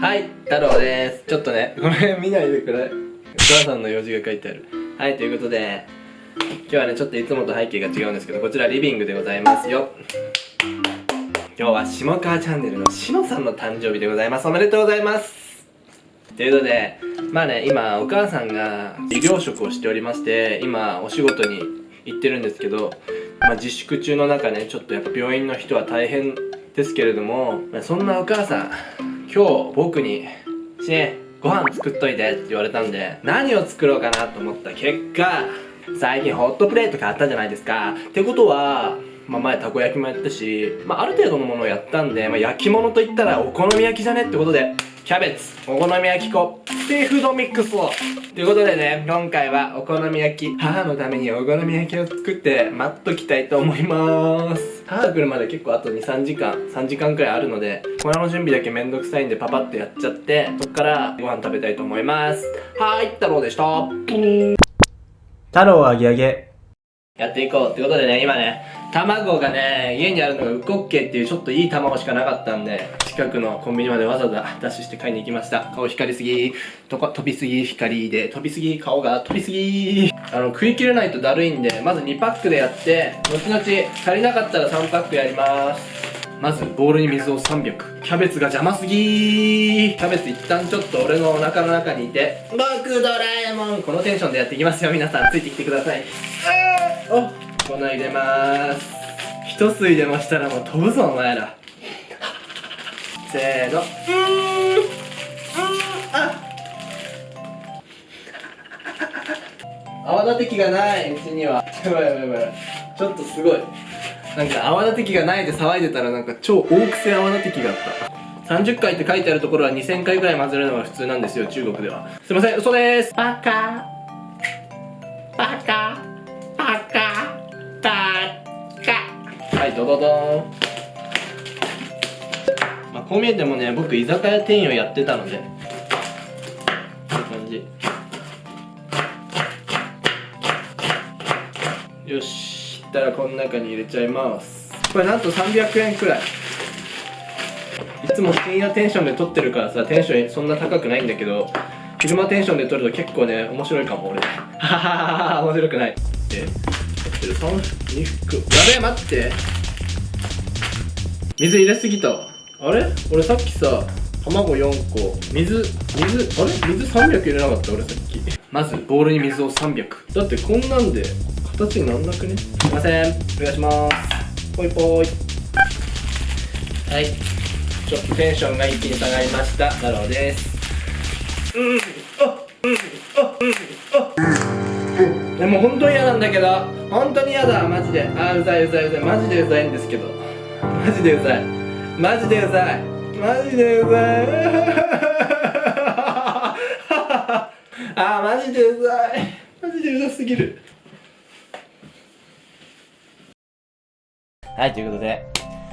はい太郎です。ちょっとねこれ見ないでくれ。お母さんの用事が書いてある。はいということで今日はねちょっといつもと背景が違うんですけどこちらリビングでございますよ。今日は下川チャンネルのしのさんの誕生日でございます。おめでとうございます。ということでまあね今お母さんが医療職をしておりまして今お仕事に行ってるんですけど、まあ、自粛中の中ねちょっとやっぱ病院の人は大変ですけれどもそんなお母さん今日僕に「しねご飯作っといて」って言われたんで何を作ろうかなと思った結果最近ホットプレート買ったじゃないですか。ってことはまあ、前たこ焼きもやったし、まあ、ある程度のものをやったんで、まあ、焼き物といったらお好み焼きじゃねってことでキャベツお好み焼き粉シーフードミックスを。ということでね今回はお好み焼き母のためにお好み焼きを作って待っときたいと思いまーす。母が来るまで結構あと23時間3時間くらいあるので粉の準備だけめんどくさいんでパパッとやっちゃってそっからご飯食べたいと思います。はーい太郎でした。太郎あげあげやっていこうってことでね今ね卵がね家にあるのがウコッケっていうちょっといい卵しかなかったんで近くのコンビニまでわざわざダッシュして買いに行きました。顔光りすぎ。とか飛びすぎ。光で。飛びすぎ顔が。飛びすぎ。あの食い切れないとだるいんでまず2パックでやって後々足りなかったら3パックやります。まずボウルに水を300キャベツが邪魔すぎキャベツ一旦ちょっと俺のお腹の中にいて。僕ドラえもん。このテンションでやっていきますよ。皆さんついてきてください。お粉入れます。一吸い出ましたらもう飛ぶぞお前ら。せーの。うーんうーんあ。泡立て器がないうちには。やばいやばいやばい。ちょっとすごい。なんか泡立て器がないで騒いでたらなんか超大癖泡立て器があった。30回って書いてあるところは2000回ぐらい混ぜるのが普通なんですよ中国では。すいません嘘です。バカ。バカ。バカ。バカ。はいドドドーンまあこう見えてもね僕居酒屋店員をやってたので。こういう感じ。よし。いったらこの中に入れちゃいます。これなんと300円くらい。いつも深夜テンションで撮ってるからさテンションそんな高くないんだけど昼間テンションで撮ると結構ね面白いかも俺。はははは面白くない。で撮ってる3服。やべえ待って。水入れすぎた。あれ？俺さっきさ卵4個。水水あれ？水300入れなかった俺さっき。まずボウルに水を300だってこんなんで形になんなくね？すいません。お願いします。ぽいぽいはい。ちょっとテンションが一気に下がりました。なるほどです。うん。あうん。あうん。あでも本当に嫌なんだけど。本当に嫌だ。マジで。あうざいうざいうざい。マジでうざいんですけど。マジでうざい。マジでうざい。マジでうざい。あマジでうざい。マジでうざすぎるはい、ということで、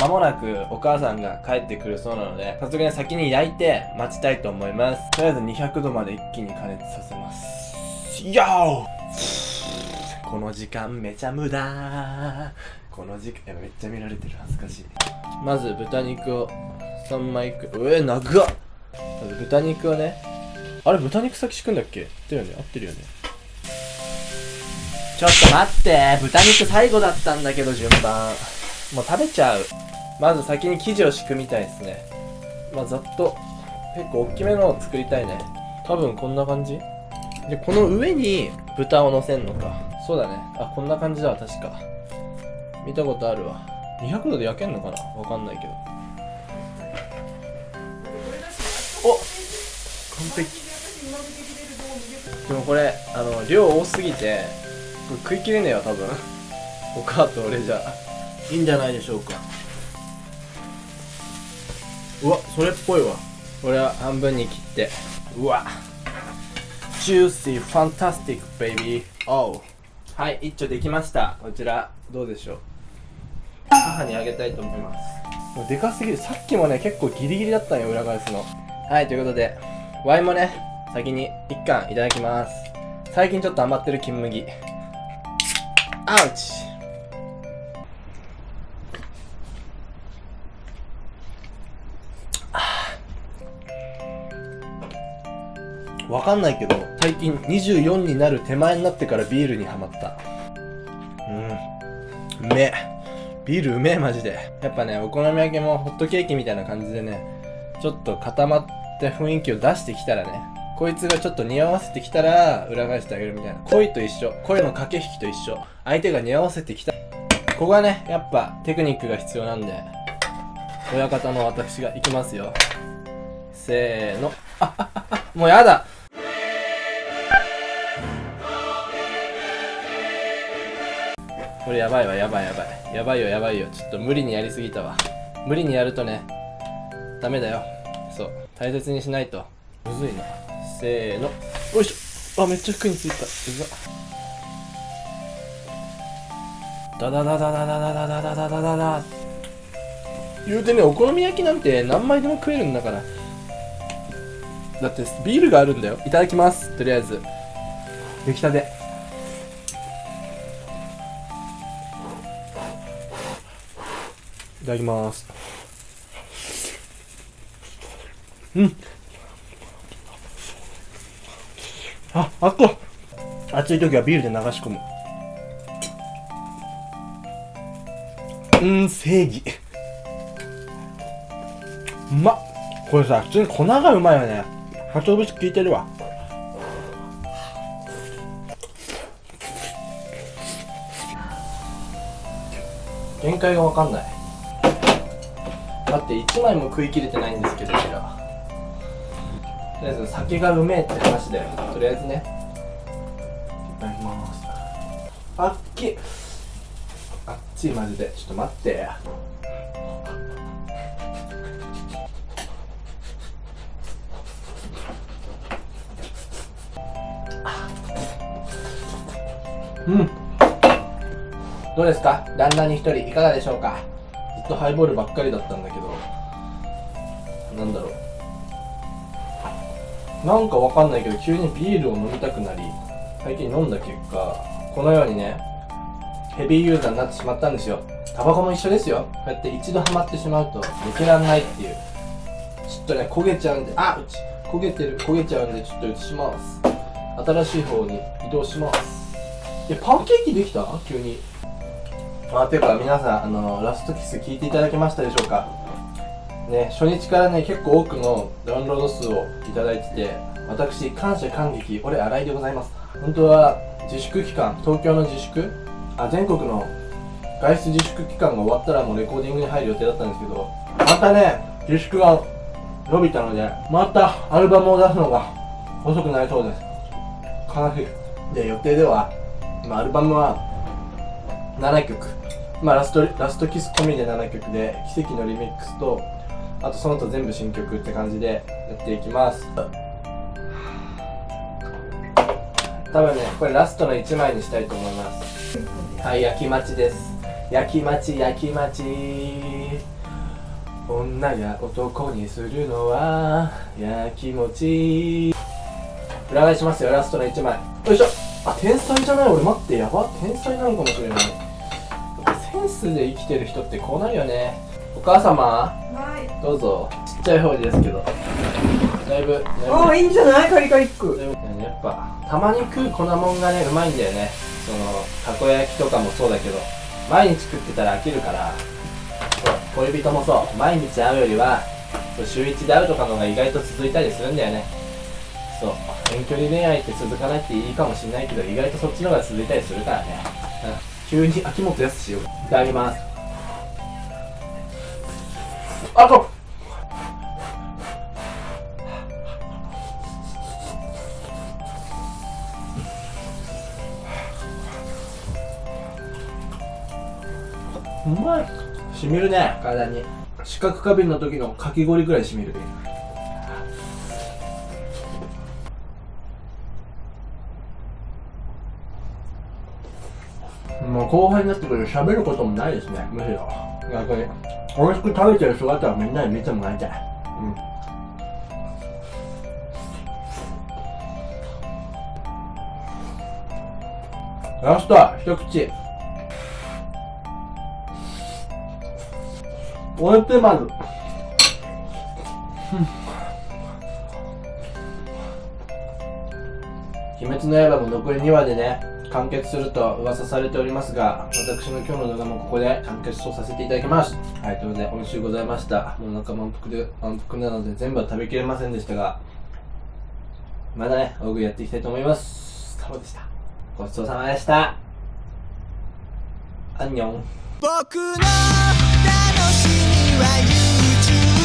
まもなくお母さんが帰ってくるそうなので、早速ね、先に焼いて待ちたいと思います。とりあえず200度まで一気に加熱させます。よーこの時間めちゃ無駄。この時間、めっちゃ見られてる、恥ずかしい。まず豚肉を3枚く、うえ、長っ。まず豚肉をね、あれ豚肉先敷くんだっけ？合ってるよね。合ってるよね。ちょっと待って豚肉最後だったんだけど順番もう食べちゃう。まず先に生地を敷くみたいですね。まあざっと。結構大きめのを作りたいね。多分こんな感じ？でこの上に豚を乗せんのか。そうだね。あこんな感じだわ確か。見たことあるわ。200度で焼けんのかな？わかんないけど。お！完璧。でもこれあの量多すぎてこれ食い切れねえよ多分。お母と俺じゃいいんじゃないでしょうか。うわそれっぽいわ。これは半分に切って。うわ。ジューシー fantastic baby。おう。はい一丁できました。こちら。どうでしょう。母にあげたいと思います。もうでかすぎる。さっきもね結構ギリギリだったんよ裏返すの。はいということで。ワインもね先に1貫いただきます。最近ちょっと余ってる金麦。アウチわかんないけど最近24になる手前になってからビールにはまった。うん。うめえ。ビールうめえマジで。やっぱねお好み焼きもホットケーキみたいな感じでねちょっと固まって雰囲気を出してきたらねこいつがちょっと似合わせてきたら裏返してあげるみたいな。恋と一緒。恋の駆け引きと一緒。相手が似合わせてきた。ここはねやっぱテクニックが必要なんで親方の私が行きますよ。せーの。あああもうやだ。これやばいわやばいやばい。やばいよやばいよ。ちょっと無理にやりすぎたわ。無理にやるとねダメだよ。そう。大切にしないと。むずいな。せーの。よいしょ。あめっちゃ服についた。うざ。ダダダダダダダダダダダダダダ言うてねお好み焼きなんて何枚でも食えるんだから。だってビールがあるんだよ。いただきます。とりあえず。出来たて。いただきます。うん。あ、あっ。こ暑い時はビールで流し込む。うん、正義。うまっ。これさ、普通に粉がうまいよね。鰹節効いてるわ。限界がわかんない。待って1枚も食い切れてないんですけどこちらとりあえず酒がうめえって話だよ。とりあえずね。いただきます。あっきあっちいマジで。ちょっと待って。うん。どうですか？旦那に一人いかがでしょうか？ずっとハイボールばっかりだったんだけどなんだろう。なんかわかんないけど急にビールを飲みたくなり最近飲んだ結果このようにねヘビーユーザーになってしまったんですよ。タバコも一緒ですよ。こうやって一度ハマってしまうと抜けらんないっていう。ちょっとね焦げちゃうんであうち焦げてる焦げちゃうんでちょっと移します。新しい方に移動します。いやパンケーキできた？急に。まあていうか皆さんあのラストキス聞いていただけましたでしょうか？ね初日からね結構多くのダウンロード数をいただいてて私感謝感激俺新井でございます。本当は自粛期間東京の自粛？あ全国の外出自粛期間が終わったらもうレコーディングに入る予定だったんですけどまたね自粛が伸びたのでまたアルバムを出すのが遅くなりそうです。悲しい。で予定では今アルバムは7曲。まあラストラストキス込みで7曲で奇跡のリミックスとあとその他全部新曲って感じでやっていきます。多分ねこれラストの1枚にしたいと思います。はい焼き待ちです。焼き待ち焼き待ち。女が男にするのは焼きもち。裏返しますよラストの1枚。よいしょ。あ天才じゃない？俺待ってやば。天才なのかもしれない。センスで生きてる人ってこうなるよね。お母様？はい。どうぞ。ちっちゃい方ですけど。だいぶああ、いいんじゃない？カリカリック。だいぶやっぱたまに食う粉もんがねうまいんだよね。そのたこ焼きとかもそうだけど。毎日食ってたら飽きるから。そう恋人もそう。毎日会うよりはそう週1で会うとかの方が意外と続いたりするんだよね。そう。遠距離恋愛って続かないっていいかもしれないけど意外とそっちの方が続いたりするからね、うん、急に秋元康をいただきます。あとう。まい。しみるね。体に。視覚過敏の時のかき氷くらいしみる。後輩になってくると喋ることもないですねむしろ。逆に美味しく食べてる姿はみんなに見てもらいたい。うん。ラスト一口。おいしいまず鬼滅の刃も残り2話でね、完結すると噂されておりますが、私の今日の動画もここで完結とさせていただきます。はい、ということで、美味しゅうございました。もうなんか満腹で、満腹なので全部は食べきれませんでしたが、まだね、大食いやっていきたいと思います。太郎でした。ごちそうさまでした。アンニョン。僕の楽しみは